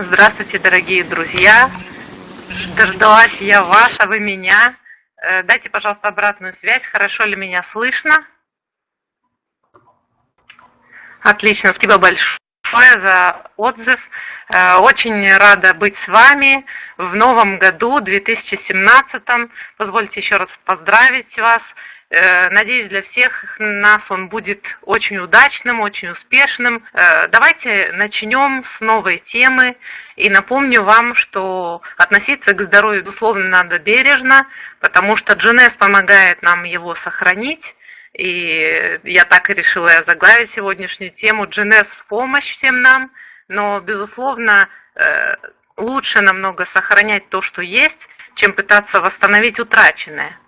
Здравствуйте, дорогие друзья! Дождалась я вас, а вы меня. Э, дайте, пожалуйста, обратную связь, хорошо ли меня слышно? Отлично, спасибо большое за отзыв. Э, очень рада быть с вами в новом году, 2017. Позвольте еще раз поздравить вас надеюсь, для всех нас он будет очень удачным, очень успешным. Э, давайте начнем с новой темы. И напомню вам, что относиться к здоровью, безусловно, надо бережно, потому что GNS помогает нам его сохранить. И я так и решила заглавить сегодняшнюю тему GNS в помощь всем нам. Но, безусловно, э, лучше намного сохранять то, что есть, чем пытаться восстановить утраченное.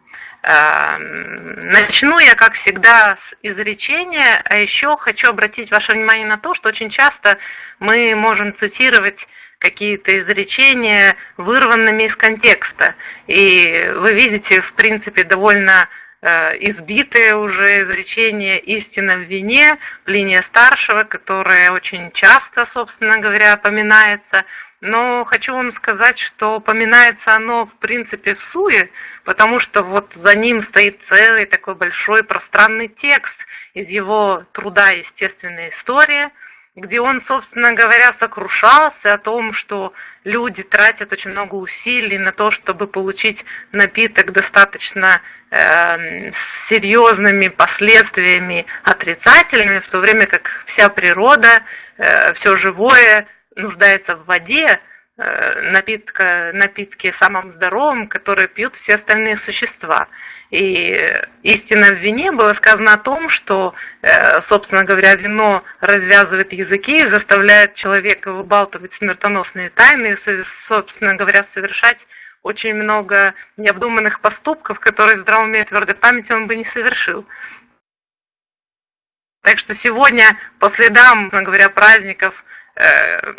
Эм, начну я, как всегда, с изречения, а еще хочу обратить ваше внимание на то, что очень часто мы можем цитировать какие-то изречения вырванными из контекста. И вы видите, в принципе, довольно э, избитое уже изречение «истина в вине» Плиния Старшего, которое очень часто, собственно говоря, поминается – но хочу вам сказать, что поминается оно в принципе в суе, потому что вот за ним стоит целый такой большой пространный текст из его труда «Естественная история», где он, собственно говоря, сокрушался о том, что люди тратят очень много усилий на то, чтобы получить напиток достаточно э, серьезными последствиями отрицательными, в то время как вся природа, э, все живое нуждается в воде, э, напитка, напитки самым здоровым, которые пьют все остальные существа. И истина в вине было сказано о том, что, э, собственно говоря, вино развязывает языки и заставляет человека выбалтывать смертоносные тайны и, собственно говоря, совершать очень много необдуманных поступков, которые в здравом уме и твердой памяти он бы не совершил. Так что сегодня, по следам, говоря, праздников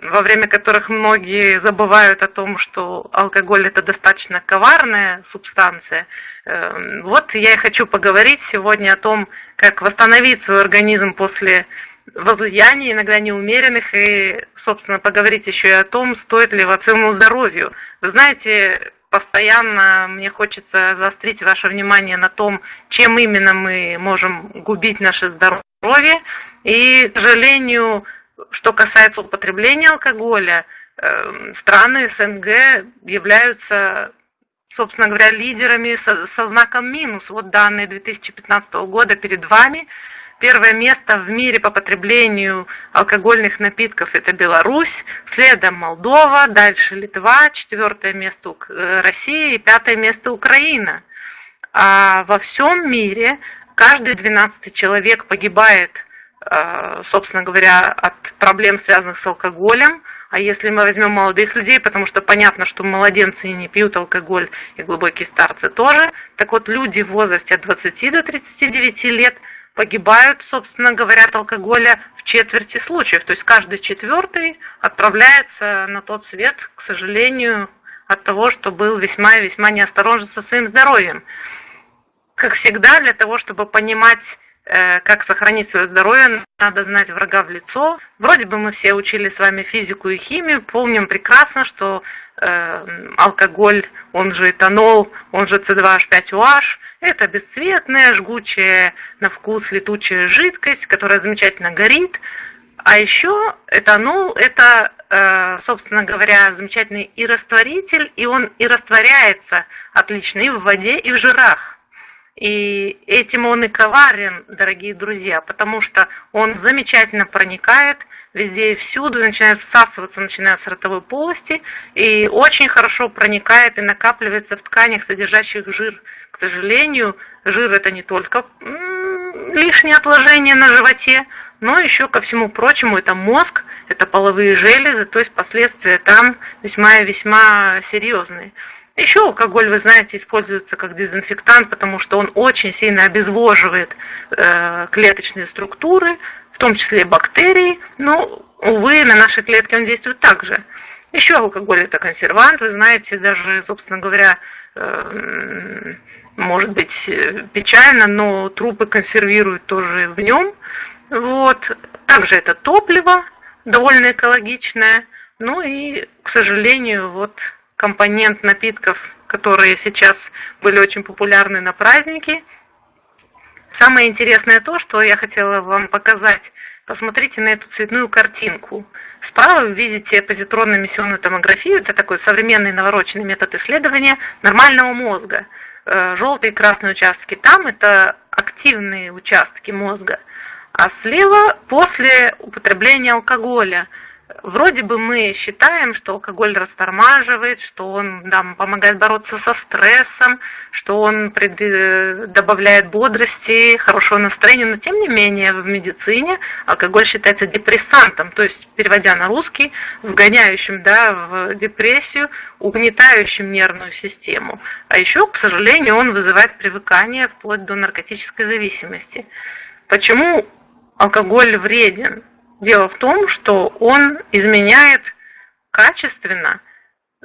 во время которых многие забывают о том, что алкоголь это достаточно коварная субстанция. Э, вот я и хочу поговорить сегодня о том, как восстановить свой организм после возлияний, иногда неумеренных, и, собственно, поговорить еще и о том, стоит ли своему здоровью. Вы знаете, постоянно мне хочется заострить ваше внимание на том, чем именно мы можем губить наше здоровье. И, к сожалению, что касается употребления алкоголя, эм, страны СНГ являются, собственно говоря, лидерами со, со знаком минус. Вот данные 2015 года перед вами. Первое место в мире по потреблению алкогольных напитков – это Беларусь, следом Молдова, дальше Литва, четвертое место э, Россия и пятое место Украина. А во всем мире каждый 12 человек погибает собственно говоря, от проблем, связанных с алкоголем. А если мы возьмем молодых людей, потому что понятно, что младенцы не пьют алкоголь, и глубокие старцы тоже, так вот люди в возрасте от 20 до 39 лет погибают, собственно говоря, от алкоголя в четверти случаев. То есть каждый четвертый отправляется на тот свет, к сожалению, от того, что был весьма и весьма неосторожен со своим здоровьем. Как всегда, для того, чтобы понимать Э, как сохранить свое здоровье, надо знать врага в лицо. Вроде бы мы все учили с вами физику и химию, помним прекрасно, что э, алкоголь, он же этанол, он же С2H5OH, это бесцветная, жгучая на вкус летучая жидкость, которая замечательно горит. А еще этанол – это, э, собственно говоря, замечательный и растворитель, и он и растворяется отлично и в воде, и в жирах. И этим он и коварен, дорогие друзья, потому что он замечательно проникает везде и всюду, начинает всасываться, начиная с ротовой полости, и очень хорошо проникает и накапливается в тканях, содержащих жир. К сожалению, жир это не только лишнее отложение на животе, но еще ко всему прочему это мозг, это половые железы, то есть последствия там весьма и весьма серьезные. Еще алкоголь, вы знаете, используется как дезинфектант, потому что он очень сильно обезвоживает э, клеточные структуры, в том числе бактерии, но, увы, на наши клетки он действует также. Еще алкоголь это консервант, вы знаете, даже, собственно говоря, э, может быть печально, но трупы консервируют тоже в нем. Вот. Также это топливо, довольно экологичное, Ну и, к сожалению, вот компонент напитков, которые сейчас были очень популярны на праздники. Самое интересное то, что я хотела вам показать. Посмотрите на эту цветную картинку. Справа вы видите позитронно-эмиссионную томографию. Это такой современный навороченный метод исследования нормального мозга. Э, Желтые и красные участки там – это активные участки мозга. А слева после употребления алкоголя – вроде бы мы считаем, что алкоголь растормаживает, что он нам помогает бороться со стрессом, что он э, добавляет бодрости, хорошего настроения, но тем не менее в медицине алкоголь считается депрессантом, то есть, переводя на русский, вгоняющим да, в депрессию, угнетающим нервную систему. А еще, к сожалению, он вызывает привыкание вплоть до наркотической зависимости. Почему алкоголь вреден? Дело в том, что он изменяет качественно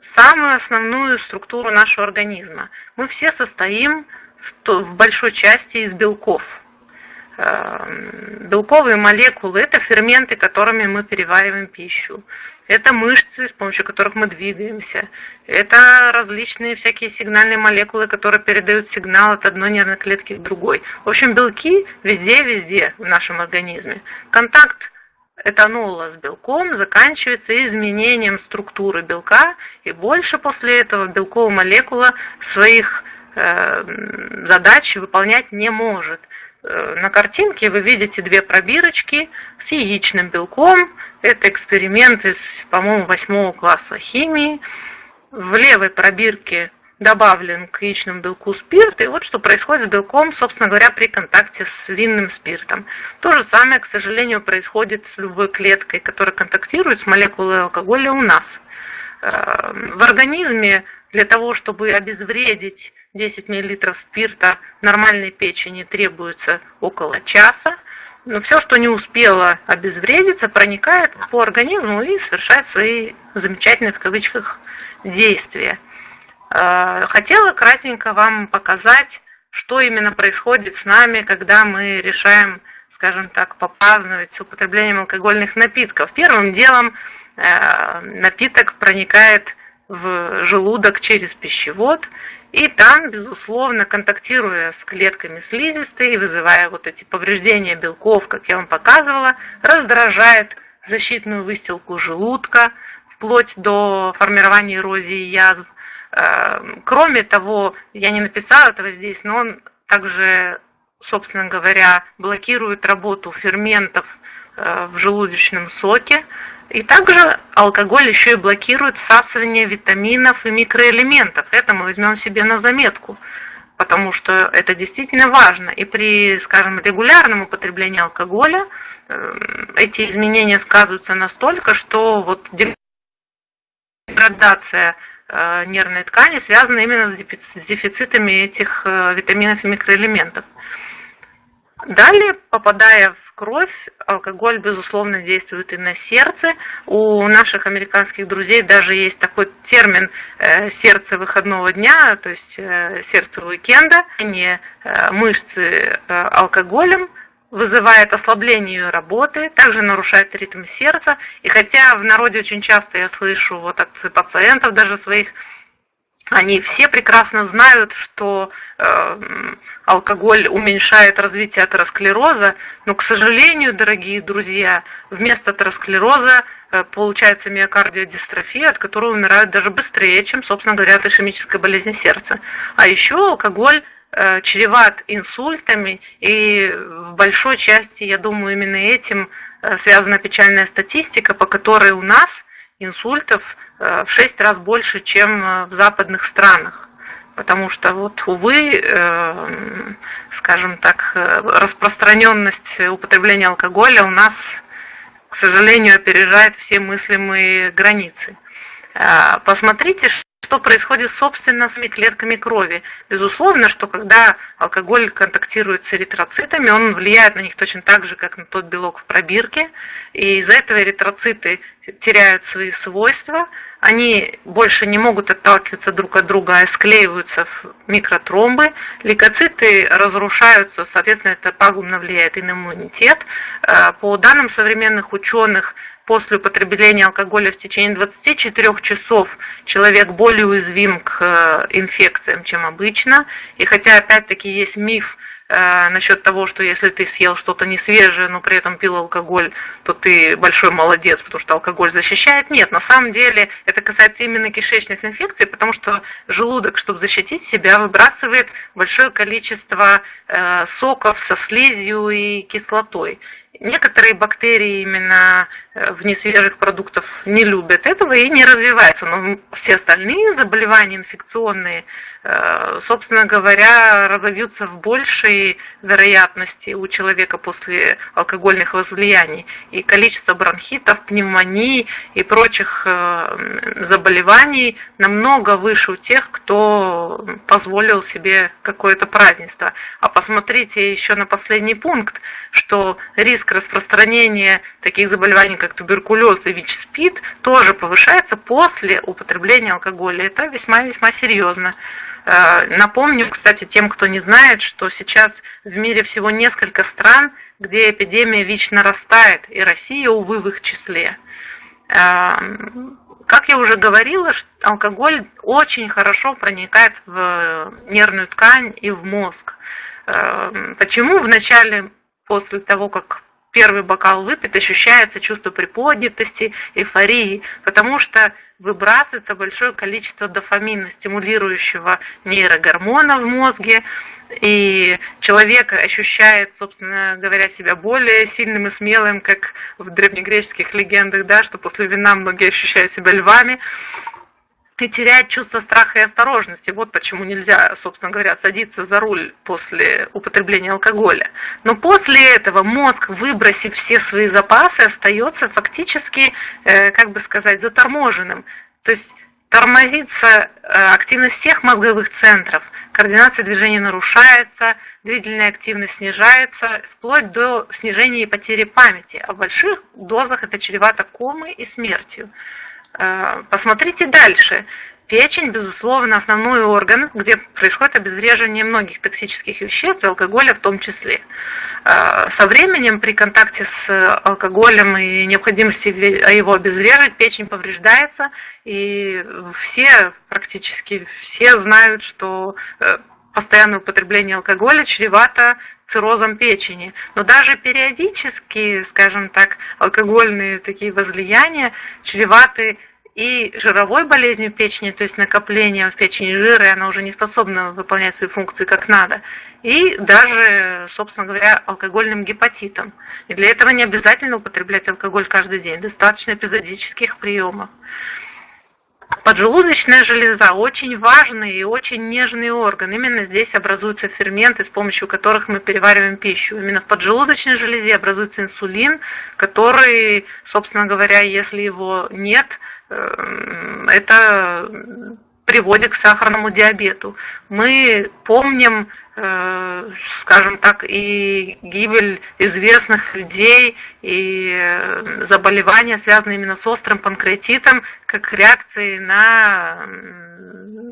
самую основную структуру нашего организма. Мы все состоим в большой части из белков. Эм, белковые молекулы – это ферменты, которыми мы перевариваем пищу. Это мышцы, с помощью которых мы двигаемся. Это различные всякие сигнальные молекулы, которые передают сигнал от одной нервной клетки к другой. В общем, белки везде-везде в нашем организме. Контакт этанола с белком заканчивается изменением структуры белка, и больше после этого белковая молекула своих э, задач выполнять не может. Э, на картинке вы видите две пробирочки с яичным белком. Это эксперимент из, по-моему, восьмого класса химии. В левой пробирке добавлен к яичному белку спирт, и вот что происходит с белком, собственно говоря, при контакте с винным спиртом. То же самое, к сожалению, происходит с любой клеткой, которая контактирует с молекулой алкоголя у нас. Э, в организме для того, чтобы обезвредить 10 мл спирта, нормальной печени требуется около часа. Но все, что не успело обезвредиться, проникает по организму и совершает свои замечательные в кавычках действия. Э, хотела кратенько вам показать, что именно происходит с нами, когда мы решаем, скажем так, попраздновать с употреблением алкогольных напитков. Первым делом э, напиток проникает в желудок через пищевод, и там, безусловно, контактируя с клетками слизистой, вызывая вот эти повреждения белков, как я вам показывала, раздражает защитную выстилку желудка, вплоть до формирования эрозии язв, кроме того, я не написала этого здесь, но он также, собственно говоря, блокирует работу ферментов э, в желудочном соке. И также алкоголь еще и блокирует всасывание витаминов и микроэлементов. Это мы возьмем себе на заметку, потому что это действительно важно. И при, скажем, регулярном употреблении алкоголя эм, эти изменения сказываются настолько, что вот деградация нервной ткани связаны именно с дефицитами этих э, витаминов и микроэлементов. Далее, попадая в кровь, алкоголь, безусловно, действует и на сердце. У наших американских друзей даже есть такой термин э, «сердце выходного дня», то есть сердце уикенда, не мышцы алкоголем – вызывает ослабление работы, также нарушает ритм сердца. И хотя в народе очень часто я слышу вот от пациентов даже своих, они все прекрасно знают, что э, алкоголь уменьшает развитие атеросклероза, но, к сожалению, дорогие друзья, вместо атеросклероза э, получается миокардиодистрофия, от которой умирают даже быстрее, чем, собственно говоря, от ишемической болезни сердца. А еще алкоголь чреват инсультами, и в большой части, я думаю, именно этим э, связана печальная статистика, по которой у нас инсультов э, в 6 раз больше, чем в западных странах. Потому что, вот, увы, скажем так, распространенность употребления алкоголя у нас, к сожалению, опережает все мыслимые границы. Посмотрите, что происходит собственно с клетками крови. Безусловно, что когда алкоголь контактирует с эритроцитами, он влияет на них точно так же, как на тот белок в пробирке, и из-за этого эритроциты теряют свои свойства, они больше не могут отталкиваться друг от друга, а склеиваются в микротромбы, лейкоциты разрушаются, соответственно, это пагубно влияет и на иммунитет. Э, по данным современных ученых, после употребления алкоголя в течение 24 часов человек более уязвим к э, инфекциям, чем обычно. И хотя опять-таки есть миф, насчет того, что если ты съел что-то не свежее, но при этом пил алкоголь, то ты большой молодец, потому что алкоголь защищает. Нет, на самом деле это касается именно кишечных инфекций, потому что желудок, чтобы защитить себя, выбрасывает большое количество э, соков со слизью и кислотой. Некоторые бактерии именно э, в несвежих продуктов не любят этого и не развиваются, но все остальные заболевания инфекционные, э, собственно говоря, разовьются в большей вероятности у человека после алкогольных возлияний. И количество бронхитов, пневмоний и прочих э, заболеваний намного выше у тех, кто позволил себе какое-то празднество. А посмотрите еще на последний пункт, что риск риск распространения таких заболеваний, как туберкулез и ВИЧ-СПИД, тоже повышается после употребления алкоголя. Это весьма-весьма серьезно. Э, напомню, кстати, тем, кто не знает, что сейчас в мире всего несколько стран, где эпидемия ВИЧ нарастает, и Россия, увы, в их числе. Э, как я уже говорила, алкоголь очень хорошо проникает в нервную ткань и в мозг. Э, почему в начале, после того, как первый бокал выпит, ощущается чувство приподнятости, эйфории, потому что выбрасывается большое количество дофамина, стимулирующего нейрогормона в мозге, и человек ощущает, собственно говоря, себя более сильным и смелым, как в древнегреческих легендах, да, что после вина многие ощущают себя львами и теряет чувство страха и осторожности. Вот почему нельзя, собственно говоря, садиться за руль после употребления алкоголя. Но после этого мозг, выбросив все свои запасы, остается фактически, э, как бы сказать, заторможенным. То есть тормозится э, активность всех мозговых центров, координация движения нарушается, двигательная активность снижается, вплоть до снижения и потери памяти. А в больших дозах это чревато комой и смертью. Э, посмотрите дальше. Печень, безусловно, основной орган, где происходит обезвреживание многих токсических веществ, алкоголя в том числе. Э, со временем при контакте с алкоголем и необходимости его обезвреживать, печень повреждается, и все, практически все знают, что э, постоянное употребление алкоголя чревато циррозом печени. Но даже периодически, скажем так, алкогольные такие возлияния чреваты и жировой болезнью печени, то есть накоплением в печени жира, и она уже не способна выполнять свои функции как надо, и даже, собственно говоря, алкогольным гепатитом. И для этого не обязательно употреблять алкоголь каждый день, достаточно эпизодических приемов. Поджелудочная железа очень важный и очень нежный орган. Именно здесь образуются ферменты, с помощью которых мы перевариваем пищу. Именно в поджелудочной железе образуется инсулин, который, собственно говоря, если его нет, эм, это приводит к сахарному диабету. Мы помним скажем так, и гибель известных людей, и э, заболевания, связанные именно с острым панкреатитом, как реакции на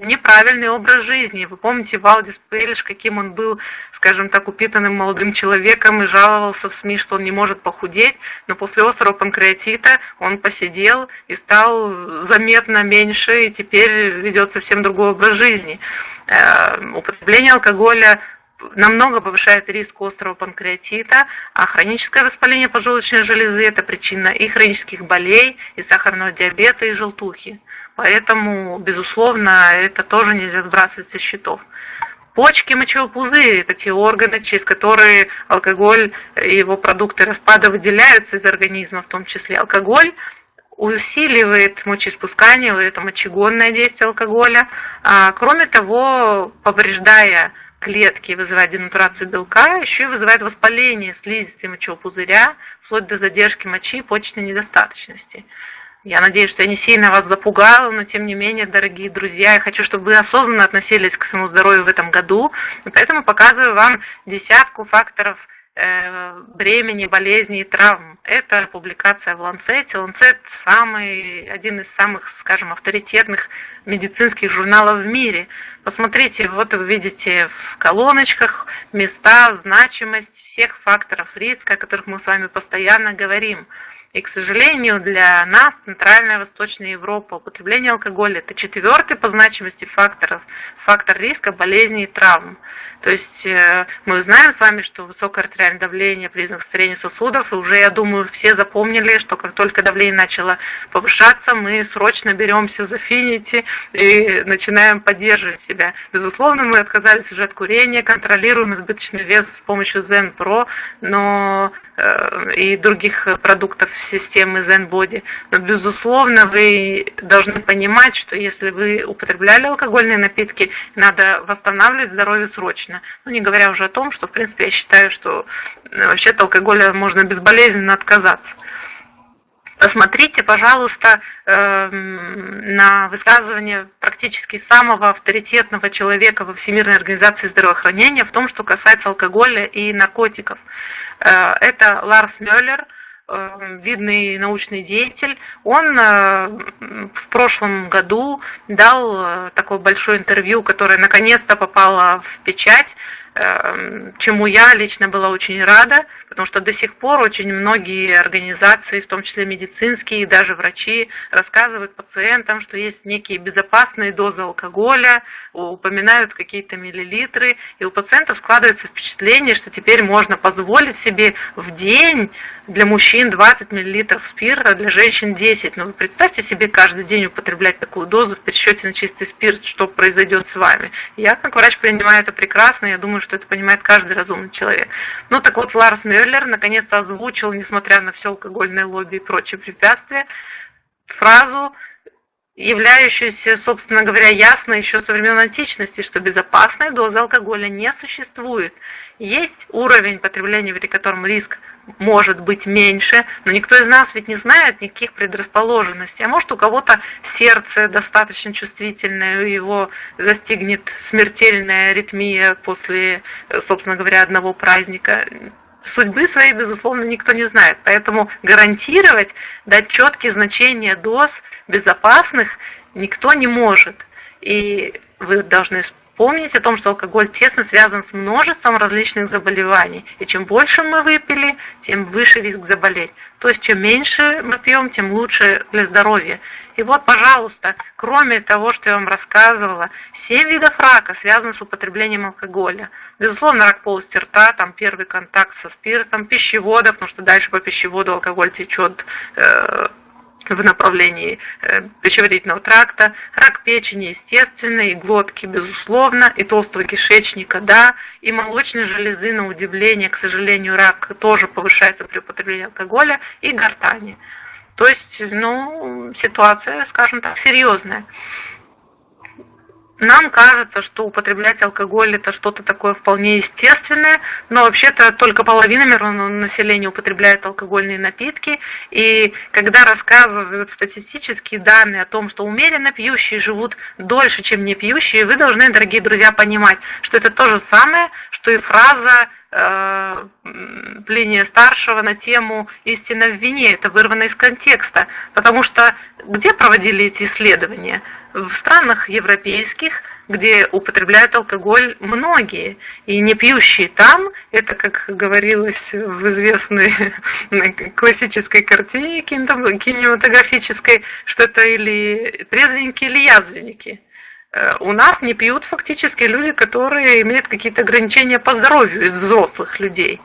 неправильный образ жизни. Вы помните Валдис Пелиш, каким он был, скажем так, упитанным молодым человеком и жаловался в СМИ, что он не может похудеть, но после острого панкреатита он посидел и стал заметно меньше, и теперь ведет совсем другой образ жизни. Э, употребление алкоголя намного повышает риск острого панкреатита, а хроническое воспаление поджелудочной железы – это причина и хронических болей, и сахарного диабета, и желтухи. Поэтому, безусловно, это тоже нельзя сбрасывать со счетов. Почки, мочевой пузырь – это те органы, через которые алкоголь и его продукты распада выделяются из организма, в том числе алкоголь усиливает мочеиспускание, это мочегонное действие алкоголя. А, кроме того, повреждая клетки, вызывает денатурацию белка, еще и вызывает воспаление слизистой мочевого пузыря, вплоть до задержки мочи и почечной недостаточности. Я надеюсь, что я не сильно вас запугала, но тем не менее, дорогие друзья, я хочу, чтобы вы осознанно относились к своему здоровью в этом году, поэтому показываю вам десятку факторов бремени, болезней и травм. Это публикация в Ланцете. Ланцет самый, один из самых, скажем, авторитетных медицинских журналов в мире. Посмотрите, вот вы видите в колоночках места, значимость всех факторов риска, о которых мы с вами постоянно говорим. И, к сожалению, для нас, Центральная Восточная Европа, употребление алкоголя – это четвертый по значимости факторов, фактор риска болезней и травм. То есть э, мы знаем с вами, что высокое артериальное давление – признак старения сосудов, и уже, я думаю, все запомнили, что как только давление начало повышаться, мы срочно беремся за финити и начинаем поддерживать себя. Безусловно, мы отказались уже от курения, контролируем избыточный вес с помощью Zen Pro, но Э, и других продуктов системы ZenBody. Но, безусловно, вы должны понимать, что если вы употребляли алкогольные напитки, надо восстанавливать здоровье срочно. Ну, не говоря уже о том, что, в принципе, я считаю, что э, вообще-то алкоголя можно безболезненно отказаться. Посмотрите, пожалуйста, эм, на высказывание практически самого авторитетного человека во Всемирной организации здравоохранения в том, что касается алкоголя и наркотиков. Э, это Ларс Мюллер, видный научный деятель, он э, в прошлом году дал такое большое интервью, которое наконец-то попало в печать, Эм, чему я лично была очень рада, потому что до сих пор очень многие организации, в том числе медицинские, и даже врачи, рассказывают пациентам, что есть некие безопасные дозы алкоголя, упоминают какие-то миллилитры, и у пациентов складывается впечатление, что теперь можно позволить себе в день для мужчин 20 мл спирта, для женщин 10. Но вы представьте себе каждый день употреблять такую дозу в пересчете на чистый спирт, что произойдет с вами. Я как врач принимаю это прекрасно, я думаю, что это понимает каждый разумный человек. Ну так вот, Ларс Мюллер наконец-то озвучил, несмотря на все алкогольное лобби и прочие препятствия, фразу являющуюся, собственно говоря, ясно еще со времен античности, что безопасной дозы алкоголя не существует. Есть уровень потребления, при котором риск может быть меньше, но никто из нас ведь не знает никаких предрасположенностей. А может у кого-то сердце достаточно чувствительное, его застигнет смертельная аритмия после, собственно говоря, одного праздника судьбы своей, безусловно, никто не знает. Поэтому гарантировать, дать четкие значения доз безопасных никто не может. И вы должны помнить о том, что алкоголь тесно связан с множеством различных заболеваний. И чем больше мы выпили, тем выше риск заболеть. То есть, чем меньше мы пьем, тем лучше для здоровья. И вот, пожалуйста, кроме того, что я вам рассказывала, 7 видов рака связаны с употреблением алкоголя. Безусловно, рак полости рта, там первый контакт со спиртом, пищевода, потому что дальше по пищеводу алкоголь течет э, в направлении э, пищеварительного тракта, рак печени, естественно, и глотки, безусловно, и толстого кишечника, да, и молочной железы, на удивление, к сожалению, рак тоже повышается при употреблении алкоголя, и гортани. То есть, ну, ситуация, скажем так, серьезная. Нам кажется, что употреблять алкоголь это что-то такое вполне естественное, но вообще-то только половина мирового населения употребляет алкогольные напитки. И когда рассказывают статистические данные о том, что умеренно пьющие живут дольше, чем не пьющие, вы должны, дорогие друзья, понимать, что это то же самое, что и фраза э, Плиния Старшего на тему «Истина в вине». Это вырвано из контекста, потому что где проводили эти исследования? В странах европейских, где употребляют алкоголь многие, и не пьющие там, это, как говорилось в известной классической картине кинематографической, что это или трезвенники, или язвенники. Э, у нас не пьют фактически люди, которые имеют какие-то ограничения по здоровью из взрослых людей.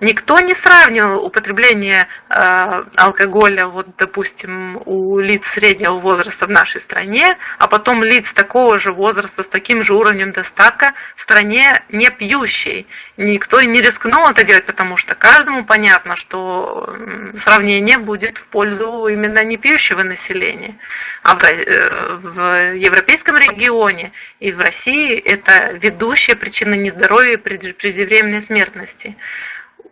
Никто не сравнивал употребление э, алкоголя, вот, допустим, у лиц среднего возраста в нашей стране, а потом лиц такого же возраста с таким же уровнем достатка в стране не пьющей. Никто не рискнул это делать, потому что каждому понятно, что сравнение будет в пользу именно не пьющего населения. А в, э, в европейском регионе и в России это ведущая причина нездоровья и преждевременной смертности.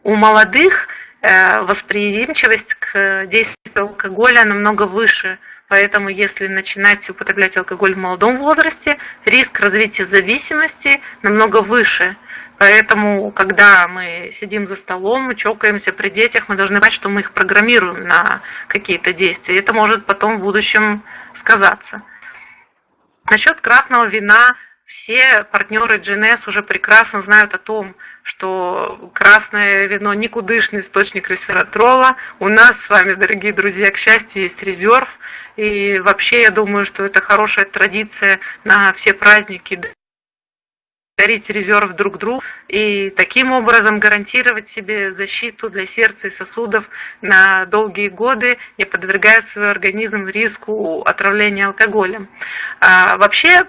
У молодых э, восприимчивость к действию алкоголя намного выше. Поэтому если начинать употреблять алкоголь в молодом возрасте, риск развития зависимости намного выше. Поэтому, когда мы сидим за столом, чокаемся при детях, мы должны понимать, что мы их программируем на какие-то действия. Это может потом в будущем сказаться. Насчет красного вина все партнеры GNS уже прекрасно знают о том, что красное вино никудышный источник ресвератрола. У нас с вами, дорогие друзья, к счастью, есть резерв. И вообще, я думаю, что это хорошая традиция на все праздники дарить резерв друг другу и таким образом гарантировать себе защиту для сердца и сосудов на долгие годы, не подвергая свой организм риску отравления алкоголем. А вообще,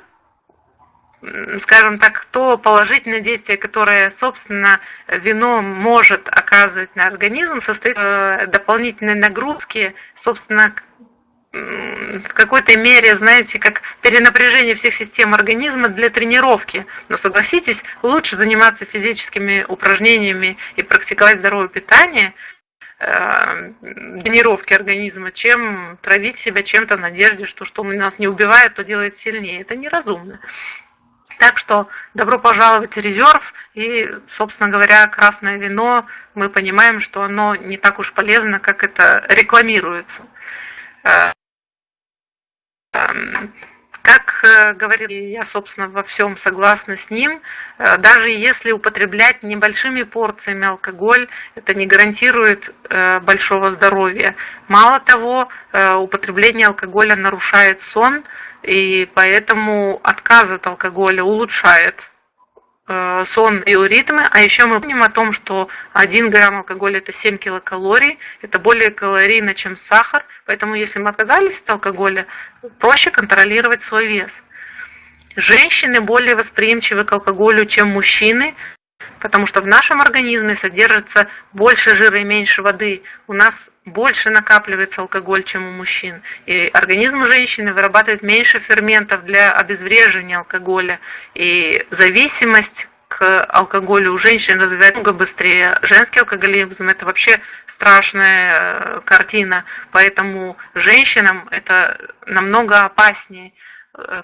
скажем так, то положительное действие, которое, собственно, вино может оказывать на организм, состоит в дополнительной нагрузке, собственно, в какой-то мере, знаете, как перенапряжение всех систем организма для тренировки. Но согласитесь, лучше заниматься физическими упражнениями и практиковать здоровое питание, э, тренировки организма, чем травить себя чем-то в надежде, что что нас не убивает, то делает сильнее. Это неразумно. Так что добро пожаловать в резерв и, собственно говоря, красное вино, мы понимаем, что оно не так уж полезно, как это рекламируется. Э, как э, говорил, я, собственно, во всем согласна с ним, э, даже если употреблять небольшими порциями алкоголь, это не гарантирует большого здоровья. Мало того, употребление алкоголя нарушает сон, и поэтому отказ от алкоголя улучшает э, сон и ритмы, а еще мы помним о том, что 1 грамм алкоголя это 7 килокалорий, это более калорийно, чем сахар, поэтому если мы отказались от алкоголя, проще контролировать свой вес. Женщины более восприимчивы к алкоголю, чем мужчины, потому что в нашем организме содержится больше жира и меньше воды. У нас больше накапливается алкоголь, чем у мужчин. И организм женщины вырабатывает меньше ферментов для обезвреживания алкоголя. И зависимость к алкоголю у женщин развивается много быстрее. Женский алкоголизм это вообще страшная э, картина, поэтому женщинам это намного опаснее.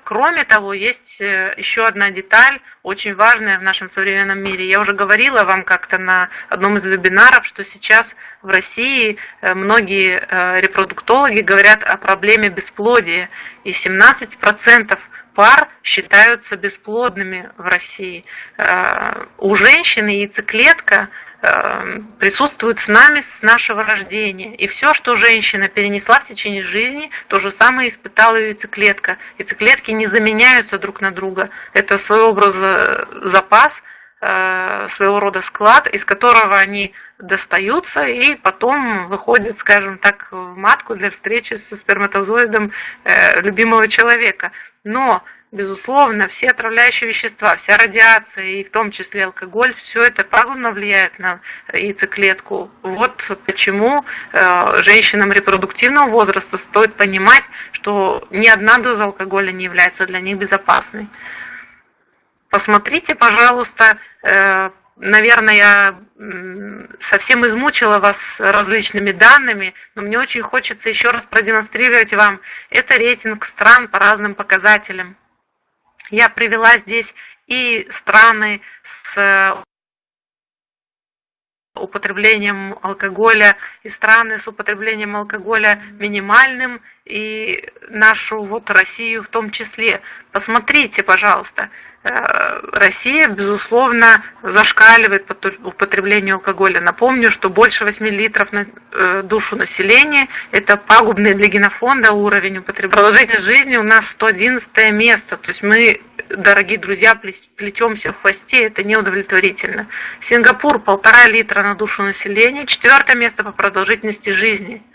Кроме того, есть э, еще одна деталь, очень важная в нашем современном мире. Я уже говорила вам как-то на одном из вебинаров, что сейчас в России э, многие э, репродуктологи говорят о проблеме бесплодия, и 17% пар считаются бесплодными в России. У женщины яйцеклетка Эм, присутствует с нами с нашего рождения. И все, что женщина перенесла в течение жизни, то же самое испытала ее яйцеклетка. Яйцеклетки не заменяются друг на друга. Это своего образа запас, э, своего рода склад, из которого они достаются и потом выходят, скажем так, в матку для встречи со сперматозоидом э, любимого человека. Но Безусловно, все отравляющие вещества, вся радиация и в том числе алкоголь, все это пагубно влияет на яйцеклетку. Вот почему э, женщинам репродуктивного возраста стоит понимать, что ни одна доза алкоголя не является для них безопасной. Посмотрите, пожалуйста, э, наверное, я совсем измучила вас различными данными, но мне очень хочется еще раз продемонстрировать вам. Это рейтинг стран по разным показателям. Я привела здесь и страны с э, употреблением алкоголя, и страны с употреблением алкоголя минимальным, и нашу вот Россию в том числе. Посмотрите, пожалуйста, Э, Россия, безусловно, зашкаливает по употреблению алкоголя. Напомню, что больше 8 литров на э, душу населения – это пагубный для генофонда уровень употребления. Продолжительность жизни у нас 111 место, то есть мы, дорогие друзья, плетемся в хвосте, это неудовлетворительно. Сингапур – полтора литра на душу населения, четвертое место по продолжительности жизни –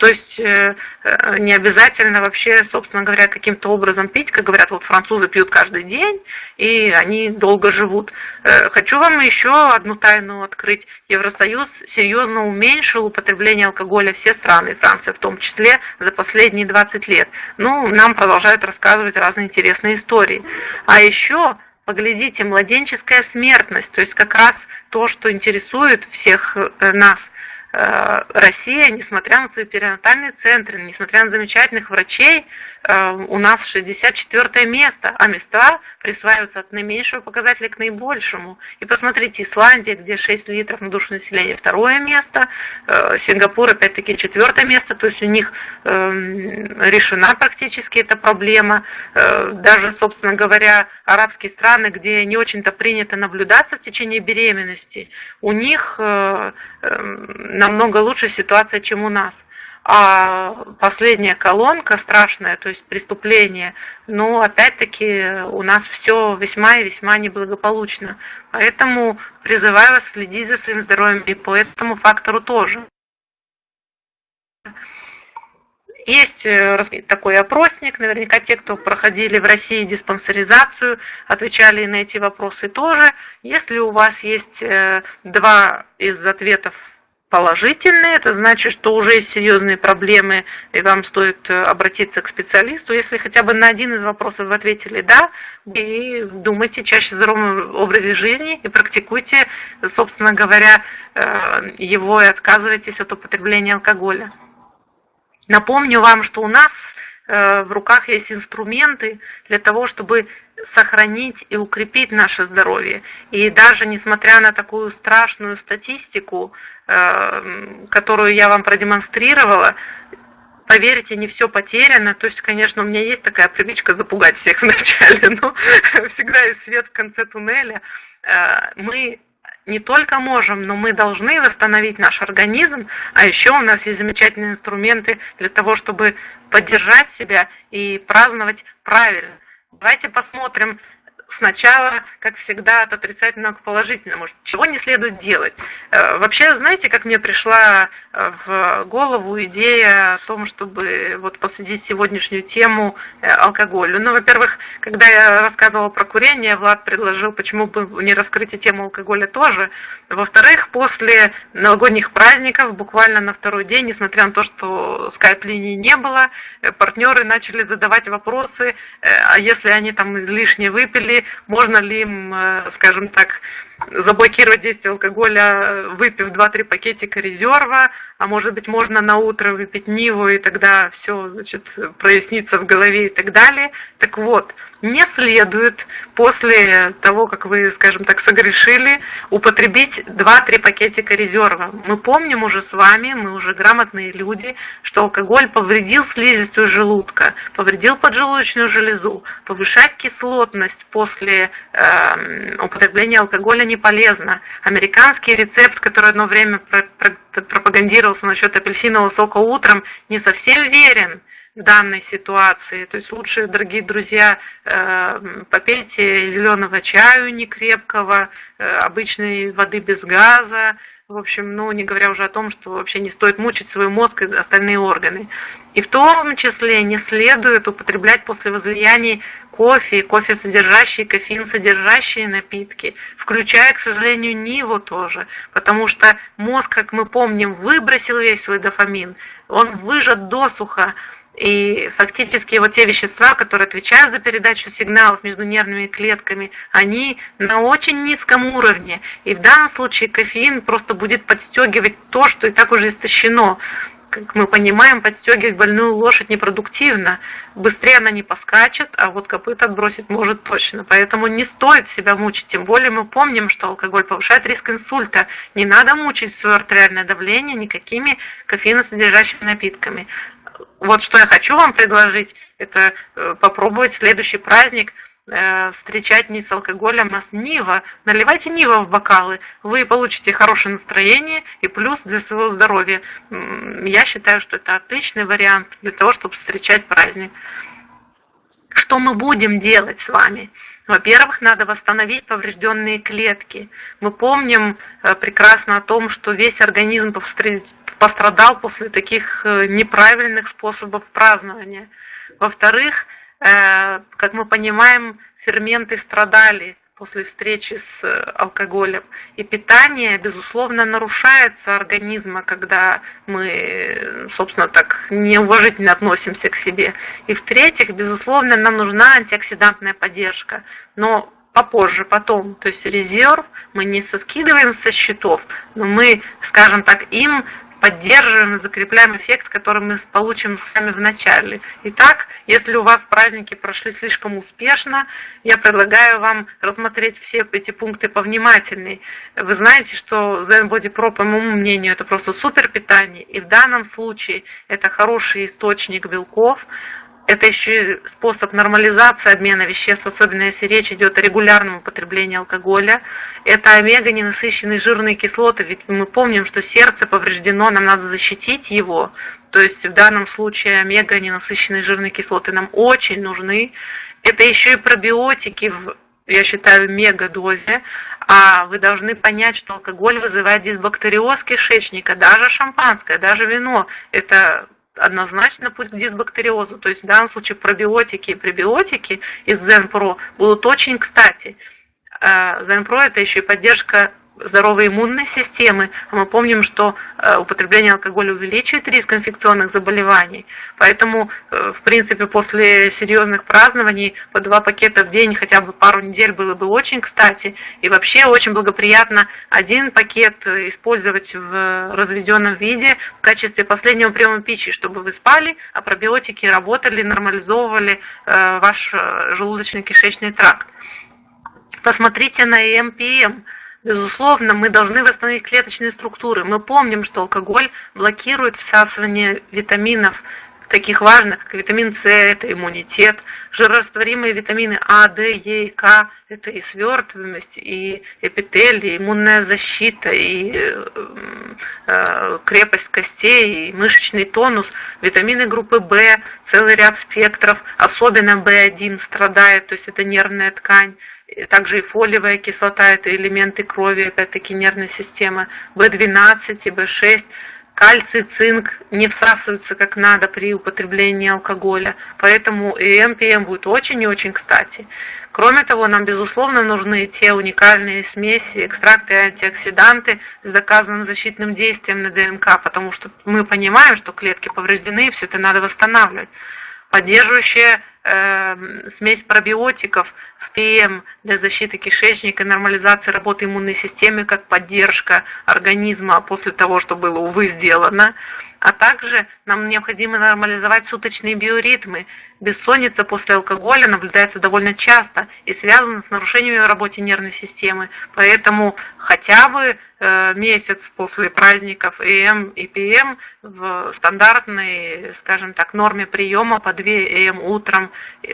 то есть э, э, не обязательно вообще, собственно говоря, каким-то образом пить, как говорят, вот французы пьют каждый день, и они долго живут. Э, хочу вам еще одну тайну открыть. Евросоюз серьезно уменьшил употребление алкоголя все страны, Франция в том числе, за последние 20 лет. Ну, нам продолжают рассказывать разные интересные истории. А еще поглядите, младенческая смертность, то есть как раз то, что интересует всех нас – Россия, несмотря на свои перинатальные центры, несмотря на замечательных врачей, э, у нас 64 место, а места присваиваются от наименьшего показателя к наибольшему. И посмотрите, Исландия, где 6 литров на душу населения, второе место, э, Сингапур, опять-таки, четвертое место, то есть у них эм, решена практически эта проблема. Даже, собственно говоря, арабские страны, где не очень-то принято наблюдаться в течение беременности, у них намного лучше ситуация, чем у нас. А последняя колонка страшная, то есть преступление, но опять-таки у нас все весьма и весьма неблагополучно. Поэтому призываю вас следить за своим здоровьем и по этому фактору тоже. Есть э, такой опросник, наверняка те, кто проходили в России диспансеризацию, отвечали на эти вопросы тоже. Если у вас есть э, два из ответов положительные, это значит, что уже есть серьезные проблемы, и вам стоит э, обратиться к специалисту. Если хотя бы на один из вопросов вы ответили «да», и думайте чаще о здоровом образе жизни и практикуйте, собственно говоря, его и отказывайтесь от употребления алкоголя. Напомню вам, что у нас э, в руках есть инструменты для того, чтобы сохранить и укрепить наше здоровье. И даже несмотря на такую страшную статистику, э, которую я вам продемонстрировала, поверьте, не все потеряно. То есть, конечно, у меня есть такая привычка запугать всех вначале, но всегда есть свет в конце туннеля. Э, мы не только можем, но мы должны восстановить наш организм, а еще у нас есть замечательные инструменты для того, чтобы поддержать себя и праздновать правильно. Давайте посмотрим сначала, как всегда, от отрицательного к положительному. Чего не следует делать? Э, вообще, знаете, как мне пришла э, в голову идея о том, чтобы вот посвятить сегодняшнюю тему э, алкоголю? Ну, во-первых, когда я рассказывала про курение, Влад предложил, почему бы не раскрыть и тему алкоголя тоже. Во-вторых, после новогодних праздников, буквально на второй день, несмотря на то, что скайп-линии не было, партнеры начали задавать вопросы, а если они там излишне выпили, можно ли им, э, скажем так, заблокировать действие алкоголя, выпив 2-3 пакетика резерва, а может быть можно на утро выпить Ниву, и тогда все, значит, прояснится в голове и так далее. Так вот, не следует после того, как вы, скажем так, согрешили, употребить 2-3 пакетика резерва. Мы помним уже с вами, мы уже грамотные люди, что алкоголь повредил слизистую желудка, повредил поджелудочную железу. Повышать кислотность после э, употребления алкоголя не полезно. Американский рецепт, который одно время пропагандировался насчет апельсинового сока утром, не совсем верен в данной ситуации. То есть лучше, дорогие друзья, э, попейте зеленого чаю некрепкого, э, обычной воды без газа, в общем, ну, не говоря уже о том, что вообще не стоит мучить свой мозг и остальные органы. И в том числе не следует употреблять после возлияний кофе, кофе содержащие, кофеин содержащие напитки, включая, к сожалению, Ниву тоже, потому что мозг, как мы помним, выбросил весь свой дофамин, он выжат досуха, и фактически вот те вещества, которые отвечают за передачу сигналов между нервными клетками, они на очень низком уровне. И в данном случае кофеин просто будет подстегивать то, что и так уже истощено. Как мы понимаем, подстегивать больную лошадь непродуктивно. Быстрее она не поскачет, а вот копыт отбросить может точно. Поэтому не стоит себя мучить. Тем более мы помним, что алкоголь повышает риск инсульта. Не надо мучить свое артериальное давление никакими кофеиносодержащими напитками вот что я хочу вам предложить, это э, попробовать следующий праздник э, встречать не с алкоголем, а с Нива. Наливайте Нива в бокалы, вы получите хорошее настроение и плюс для своего здоровья. Я считаю, что это отличный вариант для того, чтобы встречать праздник. Что мы будем делать с вами? Во-первых, надо восстановить поврежденные клетки. Мы помним э, прекрасно о том, что весь организм пострадал после таких э, неправильных способов празднования. Во-вторых, э, как мы понимаем, ферменты страдали после встречи с э, алкоголем. И питание, безусловно, нарушается организма, когда мы, собственно, так неуважительно относимся к себе. И в-третьих, безусловно, нам нужна антиоксидантная поддержка. Но попозже, потом. То есть резерв мы не соскидываем со счетов, но мы, скажем так, им поддерживаем и закрепляем эффект, который мы получим сами в начале. Итак, если у вас праздники прошли слишком успешно, я предлагаю вам рассмотреть все эти пункты повнимательней. Вы знаете, что Zen Body Pro, по моему мнению, это просто супер питание, и в данном случае это хороший источник белков, это еще и способ нормализации обмена веществ, особенно если речь идет о регулярном употреблении алкоголя. Это омега ненасыщенные жирные кислоты, ведь мы помним, что сердце повреждено, нам надо защитить его. То есть в данном случае омега ненасыщенные жирные кислоты нам очень нужны. Это еще и пробиотики в я считаю, мегадозе, а вы должны понять, что алкоголь вызывает дисбактериоз кишечника, даже шампанское, даже вино. Это однозначно путь к дисбактериозу. То есть в данном случае пробиотики и пребиотики из ZenPro будут очень кстати. ZenPro а, это еще и поддержка здоровой иммунной системы. А мы помним, что э, употребление алкоголя увеличивает риск инфекционных заболеваний. Поэтому, э, в принципе, после серьезных празднований по два пакета в день хотя бы пару недель было бы очень кстати. И вообще очень благоприятно один пакет использовать в разведенном виде в качестве последнего приема пищи, чтобы вы спали, а пробиотики работали, нормализовывали э, ваш желудочно-кишечный тракт. Посмотрите на EMPM. Безусловно, мы должны восстановить клеточные структуры. Мы помним, что алкоголь блокирует всасывание витаминов, таких важных, как витамин С, это иммунитет, жирорастворимые витамины А, Д, Е и К, это и свертываемость, и эпителий, и иммунная защита, и э, э, крепость костей, и мышечный тонус, витамины группы В, целый ряд спектров, особенно В1 страдает, то есть это нервная ткань, также и фолиевая кислота, это элементы крови, опять-таки нервной системы, В12 и В6, кальций, цинк не всасываются как надо при употреблении алкоголя, поэтому и МПМ будет очень и очень кстати. Кроме того, нам безусловно нужны те уникальные смеси, экстракты и антиоксиданты с доказанным защитным действием на ДНК, потому что мы понимаем, что клетки повреждены, и все это надо восстанавливать. Поддерживающая Эм, смесь пробиотиков в ПМ для защиты кишечника, нормализации работы иммунной системы, как поддержка организма после того, что было, увы, сделано. А также нам необходимо нормализовать суточные биоритмы. Бессонница после алкоголя наблюдается довольно часто и связана с нарушениями в работе нервной системы. Поэтому хотя бы э, месяц после праздников ЭМ и ПМ в стандартной, скажем так, норме приема по 2 ЭМ утром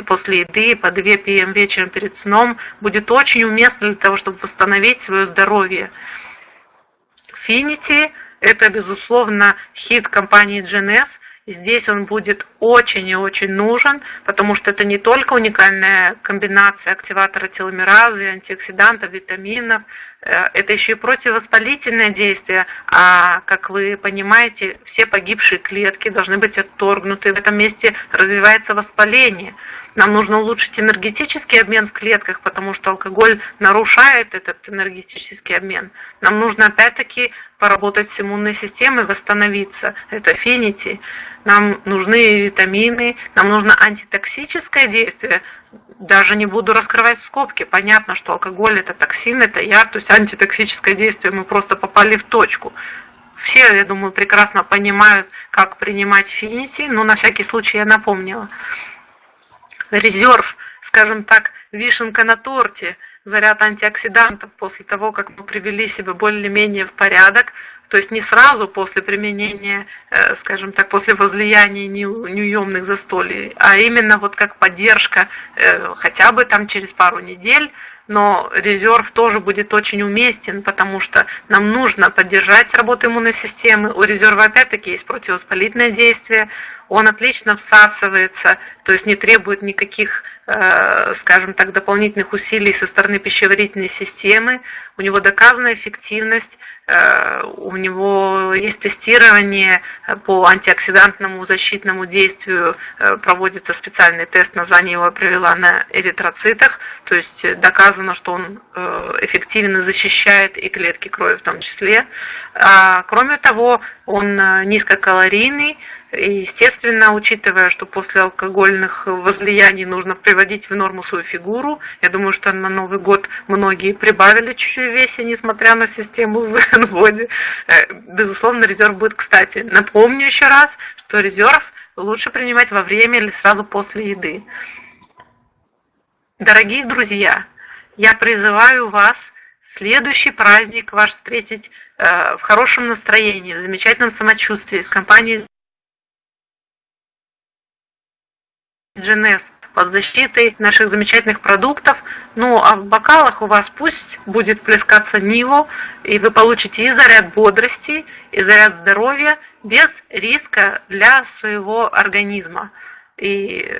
после еды, по 2 ПМ вечером перед сном будет очень уместно для того, чтобы восстановить свое здоровье. Finity – это, безусловно, хит компании GNS. Здесь он будет очень и очень нужен, потому что это не только уникальная комбинация активатора теломеразы, антиоксидантов, витаминов, это еще и противовоспалительное действие, а, как вы понимаете, все погибшие клетки должны быть отторгнуты, в этом месте развивается воспаление. Нам нужно улучшить энергетический обмен в клетках, потому что алкоголь нарушает этот энергетический обмен. Нам нужно опять-таки поработать с иммунной системой, восстановиться. Это финити. Нам нужны витамины, нам нужно антитоксическое действие. Даже не буду раскрывать скобки. Понятно, что алкоголь это токсин, это яд, то есть антитоксическое действие мы просто попали в точку. Все, я думаю, прекрасно понимают, как принимать финити, но на всякий случай я напомнила резерв, скажем так, вишенка на торте, заряд антиоксидантов после того, как мы привели себя более-менее в порядок, то есть не сразу после применения, э, скажем так, после возлияния неуемных застолий, а именно вот как поддержка э, хотя бы там через пару недель, но резерв тоже будет очень уместен, потому что нам нужно поддержать работу иммунной системы. У резерва опять-таки есть противовоспалительное действие, он отлично всасывается, то есть не требует никаких, скажем так, дополнительных усилий со стороны пищеварительной системы. У него доказана эффективность, э, у него есть тестирование по антиоксидантному защитному действию, э, проводится специальный тест, название его привела на эритроцитах, то есть доказано, что он эффективно защищает и клетки крови в том числе. А, кроме того, он низкокалорийный, естественно, учитывая, что после алкогольных возлияний нужно приводить в норму свою фигуру, я думаю, что на Новый год многие прибавили чуть-чуть весе, несмотря на систему Zen Body. Э, безусловно, резерв будет кстати. Напомню еще раз, что резерв лучше принимать во время или сразу после еды. Дорогие друзья, я призываю вас следующий праздник ваш встретить э, в хорошем настроении, в замечательном самочувствии с компанией GNS под защитой наших замечательных продуктов. Ну, а в бокалах у вас пусть будет плескаться Ниво, и вы получите и заряд бодрости, и заряд здоровья без риска для своего организма. И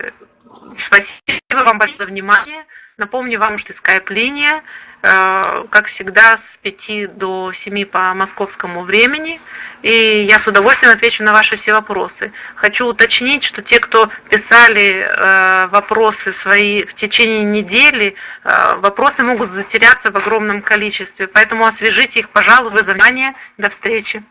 спасибо вам большое за внимание. Напомню вам, что скайп-линия, э, как всегда, с 5 до 7 по московскому времени. И я с удовольствием отвечу на ваши все вопросы. Хочу уточнить, что те, кто писали э, вопросы свои в течение недели, э, вопросы могут затеряться в огромном количестве. Поэтому освежите их, пожалуйста, внимание. До встречи.